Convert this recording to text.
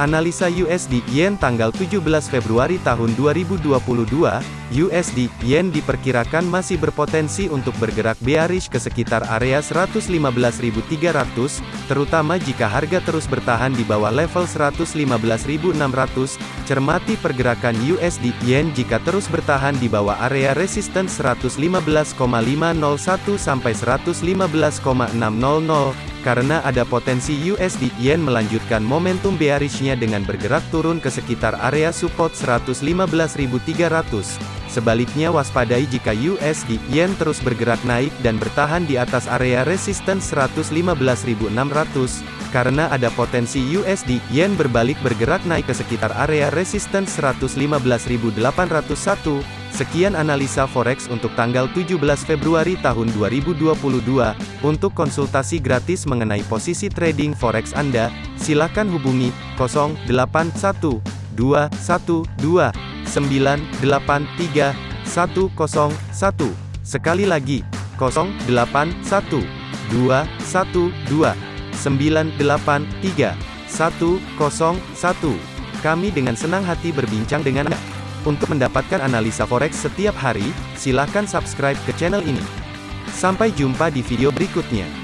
Analisa USD Yen tanggal 17 Februari tahun 2022, USD Yen diperkirakan masih berpotensi untuk bergerak bearish ke sekitar area 115.300, terutama jika harga terus bertahan di bawah level 115.600. Cermati pergerakan USD Yen jika terus bertahan di bawah area resistance 115,501 sampai 115,600 karena ada potensi USD Yen melanjutkan momentum bearishnya dengan bergerak turun ke sekitar area support 115.300. Sebaliknya waspadai jika USD Yen terus bergerak naik dan bertahan di atas area resistance 115.600, karena ada potensi USD Yen berbalik bergerak naik ke sekitar area resistance 115.801. Sekian analisa forex untuk tanggal 17 Februari tahun 2022. Untuk konsultasi gratis mengenai posisi trading forex Anda, silakan hubungi 081212983101. Sekali lagi, 081212983101. Kami dengan senang hati berbincang dengan Anda. Untuk mendapatkan analisa forex setiap hari, silakan subscribe ke channel ini. Sampai jumpa di video berikutnya.